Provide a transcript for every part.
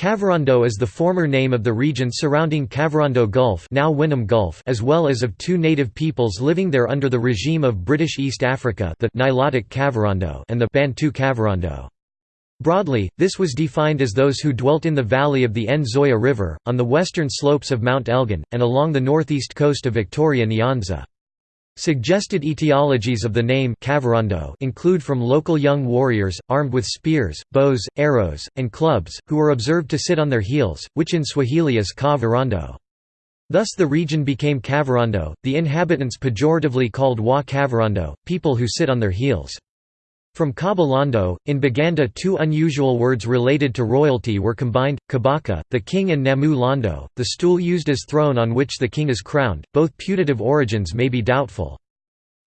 Kavirondo is the former name of the region surrounding Kavirondo Gulf, now Winam Gulf as well as of two native peoples living there under the regime of British East Africa the Nilotic Kavirondo and the Bantu Kavirondo. Broadly, this was defined as those who dwelt in the valley of the Nzoia River, on the western slopes of Mount Elgon, and along the northeast coast of Victoria Nyanza. Suggested etiologies of the name include from local young warriors, armed with spears, bows, arrows, and clubs, who were observed to sit on their heels, which in Swahili is ka Thus the region became Kavirondo, the inhabitants pejoratively called wa Kavirondo, people who sit on their heels. From Kabalando, in Baganda two unusual words related to royalty were combined, kabaka, the king and namu lando, the stool used as throne on which the king is crowned, both putative origins may be doubtful.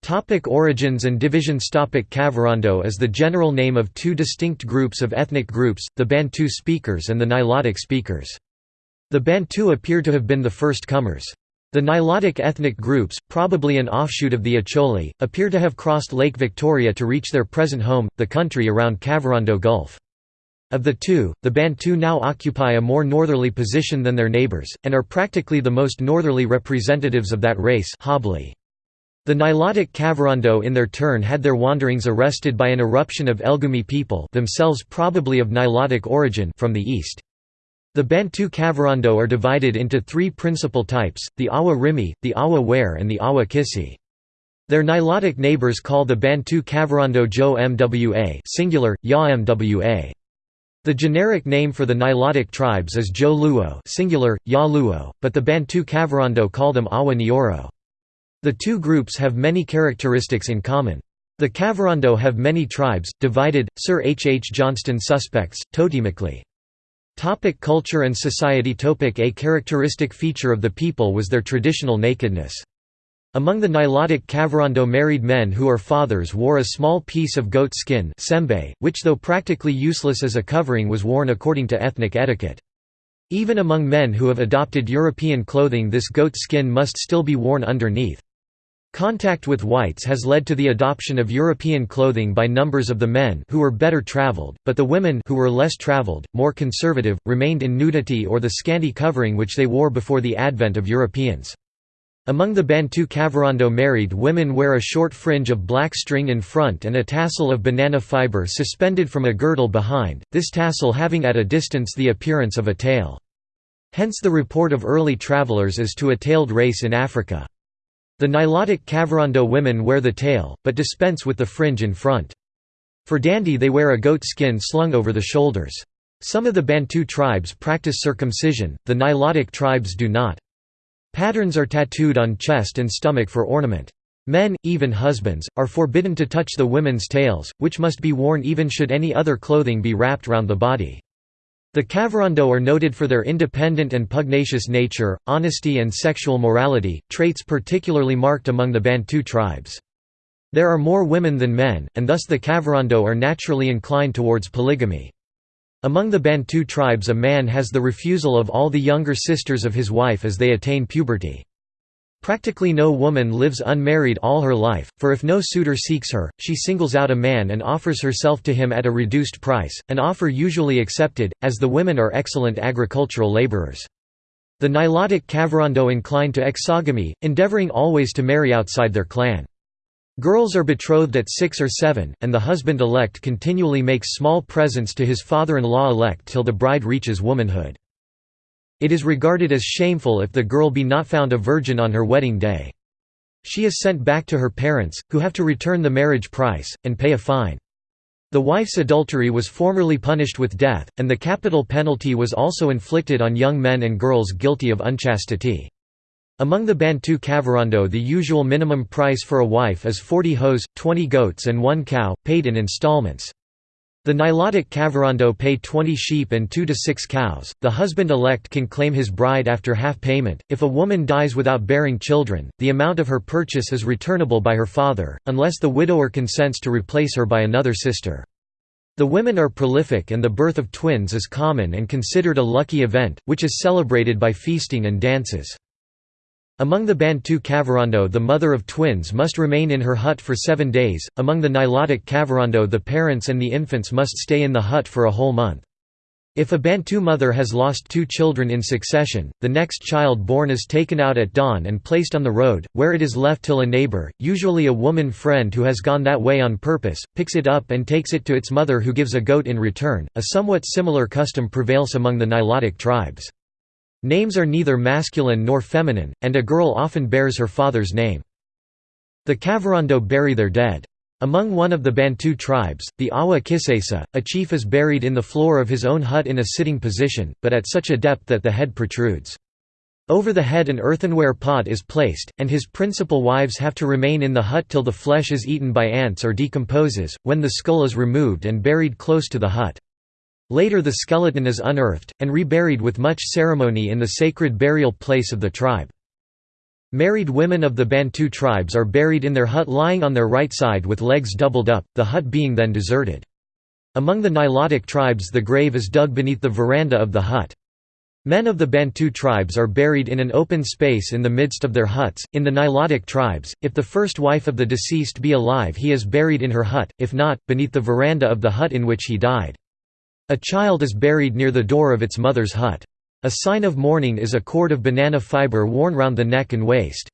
Topic origins and divisions Topic Kavirondo is the general name of two distinct groups of ethnic groups, the Bantu speakers and the Nilotic speakers. The Bantu appear to have been the first comers. The Nilotic ethnic groups, probably an offshoot of the Acholi, appear to have crossed Lake Victoria to reach their present home, the country around Kavirondo Gulf. Of the two, the Bantu now occupy a more northerly position than their neighbours, and are practically the most northerly representatives of that race The Nilotic Kavirondo in their turn had their wanderings arrested by an eruption of Elgumi people themselves probably of Nilotic origin from the east. The Bantu Kavirondo are divided into three principal types, the Awa Rimi, the Awa Ware and the Awa Kisi. Their Nilotic neighbors call the Bantu Kavirondo Jo Mwa singular, Ya Mwa. The generic name for the Nilotic tribes is Jo Luo singular, Ya Luo, but the Bantu Kavirondo call them Awa Nyoro. The two groups have many characteristics in common. The Kavirondo have many tribes, divided, Sir H. H. Johnston suspects, totemically. Topic culture and society Topic A characteristic feature of the people was their traditional nakedness. Among the Nilotic Kavirondo married men who are fathers wore a small piece of goat skin sembe, which though practically useless as a covering was worn according to ethnic etiquette. Even among men who have adopted European clothing this goat skin must still be worn underneath. Contact with whites has led to the adoption of European clothing by numbers of the men who were better traveled, but the women who were less traveled, more conservative, remained in nudity or the scanty covering which they wore before the advent of Europeans. Among the Bantu Kavirondo married women wear a short fringe of black string in front and a tassel of banana fiber suspended from a girdle behind, this tassel having at a distance the appearance of a tail. Hence the report of early travelers as to a tailed race in Africa. The Nilotic Kavirondo women wear the tail, but dispense with the fringe in front. For dandy they wear a goat skin slung over the shoulders. Some of the Bantu tribes practice circumcision, the Nilotic tribes do not. Patterns are tattooed on chest and stomach for ornament. Men, even husbands, are forbidden to touch the women's tails, which must be worn even should any other clothing be wrapped round the body. The Kavirondo are noted for their independent and pugnacious nature, honesty and sexual morality, traits particularly marked among the Bantu tribes. There are more women than men, and thus the Kavirondo are naturally inclined towards polygamy. Among the Bantu tribes a man has the refusal of all the younger sisters of his wife as they attain puberty. Practically no woman lives unmarried all her life, for if no suitor seeks her, she singles out a man and offers herself to him at a reduced price, an offer usually accepted, as the women are excellent agricultural laborers. The Nilotic Kavirondo incline to exogamy, endeavoring always to marry outside their clan. Girls are betrothed at six or seven, and the husband-elect continually makes small presents to his father-in-law-elect till the bride reaches womanhood. It is regarded as shameful if the girl be not found a virgin on her wedding day. She is sent back to her parents, who have to return the marriage price, and pay a fine. The wife's adultery was formerly punished with death, and the capital penalty was also inflicted on young men and girls guilty of unchastity. Among the Bantu Kavirondo the usual minimum price for a wife is 40 hoes, 20 goats and 1 cow, paid in installments. The Nilotic Kavirondo pay 20 sheep and 2 to 6 cows. The husband-elect can claim his bride after half payment. If a woman dies without bearing children, the amount of her purchase is returnable by her father, unless the widower consents to replace her by another sister. The women are prolific and the birth of twins is common and considered a lucky event, which is celebrated by feasting and dances. Among the Bantu Kavirondo the mother of twins must remain in her hut for seven days, among the Nilotic Kavirondo the parents and the infants must stay in the hut for a whole month. If a Bantu mother has lost two children in succession, the next child born is taken out at dawn and placed on the road, where it is left till a neighbor, usually a woman friend who has gone that way on purpose, picks it up and takes it to its mother who gives a goat in return. A somewhat similar custom prevails among the Nilotic tribes. Names are neither masculine nor feminine, and a girl often bears her father's name. The Kavirondo bury their dead. Among one of the Bantu tribes, the Awa Kisesa, a chief is buried in the floor of his own hut in a sitting position, but at such a depth that the head protrudes. Over the head an earthenware pot is placed, and his principal wives have to remain in the hut till the flesh is eaten by ants or decomposes, when the skull is removed and buried close to the hut. Later the skeleton is unearthed, and reburied with much ceremony in the sacred burial place of the tribe. Married women of the Bantu tribes are buried in their hut lying on their right side with legs doubled up, the hut being then deserted. Among the Nilotic tribes the grave is dug beneath the veranda of the hut. Men of the Bantu tribes are buried in an open space in the midst of their huts. In the Nilotic tribes, if the first wife of the deceased be alive, he is buried in her hut, if not, beneath the veranda of the hut in which he died. A child is buried near the door of its mother's hut. A sign of mourning is a cord of banana fiber worn round the neck and waist.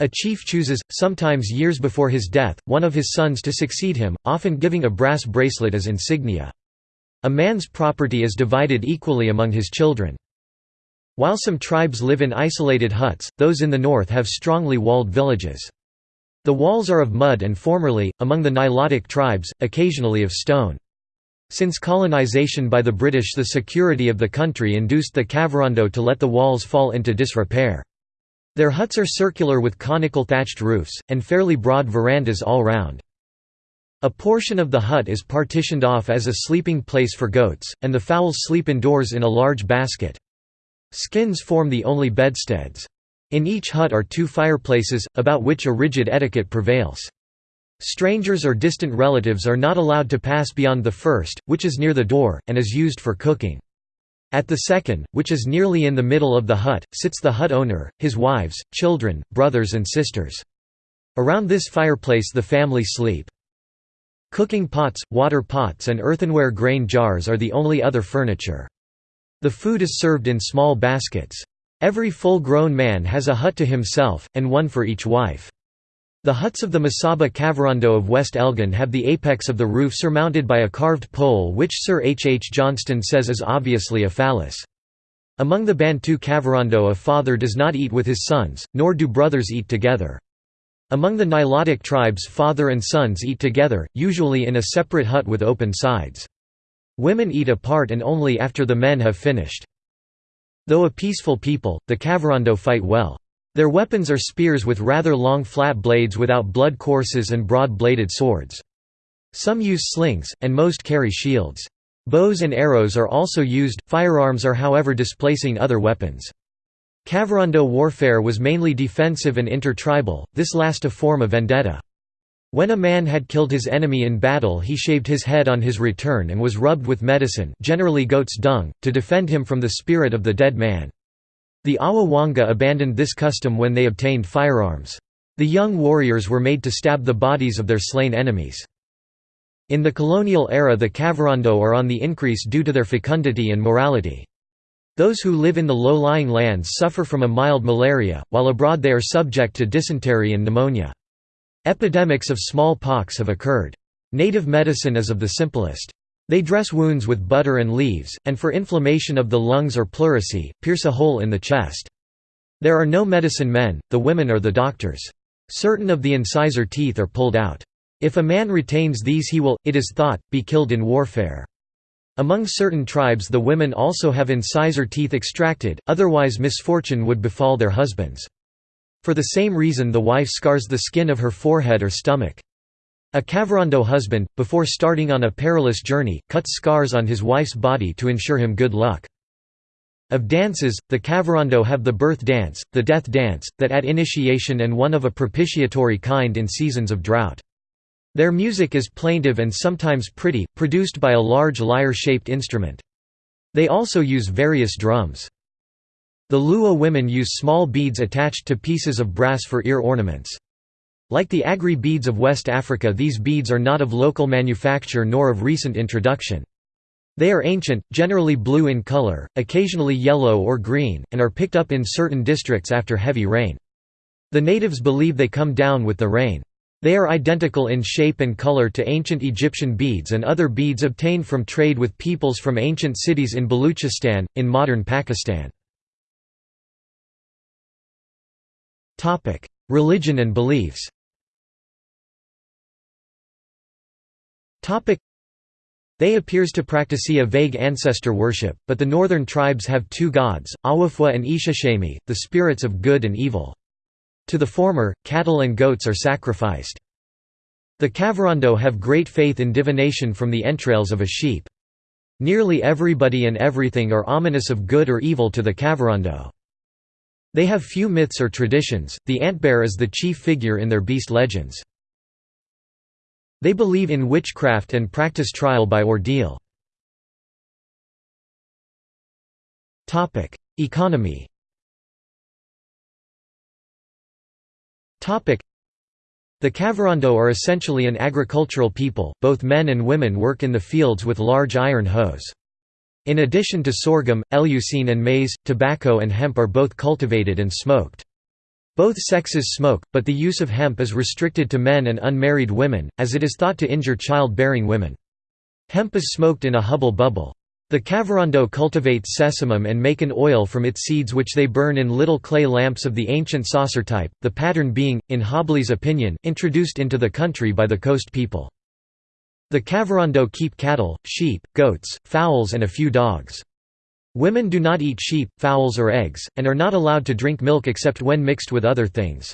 A chief chooses, sometimes years before his death, one of his sons to succeed him, often giving a brass bracelet as insignia. A man's property is divided equally among his children. While some tribes live in isolated huts, those in the north have strongly walled villages. The walls are of mud and formerly, among the Nilotic tribes, occasionally of stone. Since colonization by the British the security of the country induced the Kavirondo to let the walls fall into disrepair. Their huts are circular with conical thatched roofs, and fairly broad verandas all round. A portion of the hut is partitioned off as a sleeping place for goats, and the fowls sleep indoors in a large basket. Skins form the only bedsteads. In each hut are two fireplaces, about which a rigid etiquette prevails. Strangers or distant relatives are not allowed to pass beyond the first, which is near the door, and is used for cooking. At the second, which is nearly in the middle of the hut, sits the hut owner, his wives, children, brothers and sisters. Around this fireplace the family sleep. Cooking pots, water pots and earthenware grain jars are the only other furniture. The food is served in small baskets. Every full-grown man has a hut to himself, and one for each wife. The huts of the Masaba Kavirondo of West Elgon have the apex of the roof surmounted by a carved pole which Sir H. H. Johnston says is obviously a phallus. Among the Bantu Kavirondo a father does not eat with his sons, nor do brothers eat together. Among the Nilotic tribes father and sons eat together, usually in a separate hut with open sides. Women eat apart and only after the men have finished. Though a peaceful people, the Kavirondo fight well. Their weapons are spears with rather long flat blades without blood courses and broad-bladed swords. Some use slings, and most carry shields. Bows and arrows are also used, firearms are however displacing other weapons. Kavirondo warfare was mainly defensive and intertribal, this last a form of vendetta. When a man had killed his enemy in battle he shaved his head on his return and was rubbed with medicine generally goat's dung, to defend him from the spirit of the dead man. The Awawanga abandoned this custom when they obtained firearms. The young warriors were made to stab the bodies of their slain enemies. In the colonial era the Kavirondo are on the increase due to their fecundity and morality. Those who live in the low-lying lands suffer from a mild malaria, while abroad they are subject to dysentery and pneumonia. Epidemics of smallpox have occurred. Native medicine is of the simplest. They dress wounds with butter and leaves, and for inflammation of the lungs or pleurisy, pierce a hole in the chest. There are no medicine men, the women are the doctors. Certain of the incisor teeth are pulled out. If a man retains these he will, it is thought, be killed in warfare. Among certain tribes the women also have incisor teeth extracted, otherwise misfortune would befall their husbands. For the same reason the wife scars the skin of her forehead or stomach. A Kavirondo husband, before starting on a perilous journey, cuts scars on his wife's body to ensure him good luck. Of dances, the Kavirondo have the birth dance, the death dance, that at initiation and one of a propitiatory kind in seasons of drought. Their music is plaintive and sometimes pretty, produced by a large lyre-shaped instrument. They also use various drums. The Luo women use small beads attached to pieces of brass for ear ornaments. Like the aggry beads of West Africa these beads are not of local manufacture nor of recent introduction. They are ancient, generally blue in color, occasionally yellow or green, and are picked up in certain districts after heavy rain. The natives believe they come down with the rain. They are identical in shape and color to ancient Egyptian beads and other beads obtained from trade with peoples from ancient cities in Baluchistan, in modern Pakistan. Religion and beliefs they appears to practice a vague ancestor worship, but the northern tribes have two gods, Awafwa and Ishashemi, the spirits of good and evil. To the former, cattle and goats are sacrificed. The Kavirondo have great faith in divination from the entrails of a sheep. Nearly everybody and everything are ominous of good or evil to the Kavirondo. They have few myths or traditions, the antbear is the chief figure in their beast legends. They believe in witchcraft and practice trial by ordeal. Economy The Kavirondo are essentially an agricultural people, both men and women work in the fields with large iron hoes. In addition to sorghum, eleusine and maize, tobacco and hemp are both cultivated and smoked. Both sexes smoke, but the use of hemp is restricted to men and unmarried women, as it is thought to injure child-bearing women. Hemp is smoked in a hubble bubble. The Kavirondo cultivate sesamum and make an oil from its seeds which they burn in little clay lamps of the ancient saucer type, the pattern being, in Hobley's opinion, introduced into the country by the coast people. The Kavirondo keep cattle, sheep, goats, fowls and a few dogs. Women do not eat sheep, fowls or eggs, and are not allowed to drink milk except when mixed with other things.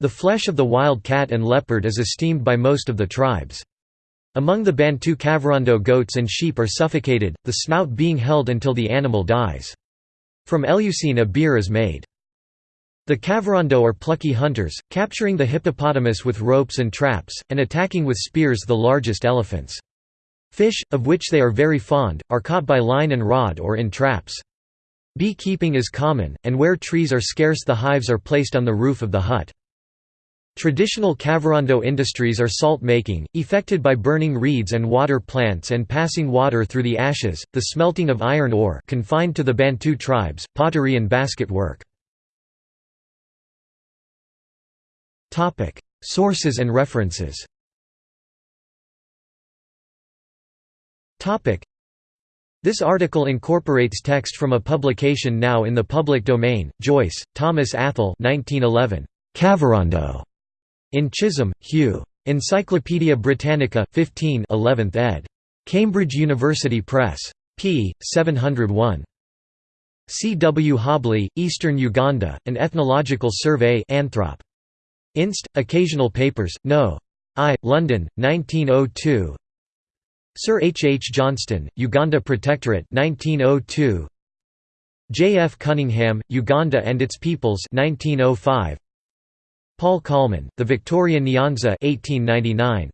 The flesh of the wild cat and leopard is esteemed by most of the tribes. Among the Bantu Kavirondo goats and sheep are suffocated, the snout being held until the animal dies. From eleusine a beer is made. The Kavirondo are plucky hunters, capturing the hippopotamus with ropes and traps, and attacking with spears the largest elephants. Fish, of which they are very fond, are caught by line and rod or in traps. Beekeeping is common, and where trees are scarce the hives are placed on the roof of the hut. Traditional Kavirondo industries are salt making, effected by burning reeds and water plants and passing water through the ashes, the smelting of iron ore confined to the Bantu tribes, pottery and basket work. Sources and references This article incorporates text from a publication now in the public domain, Joyce, Thomas Athol 1911. Kavirondo. In Chisholm, Hugh. Encyclopædia Britannica, 15 11th ed. Cambridge University Press. p. 701. C. W. Hobley, Eastern Uganda, An Ethnological Survey Anthrop. Inst. Occasional Papers, No. I. London, 1902 Sir H. H. Johnston, Uganda Protectorate 1902. J. F. Cunningham, Uganda and Its Peoples 1905. Paul Kollmann, The Victoria Nyanza 1899.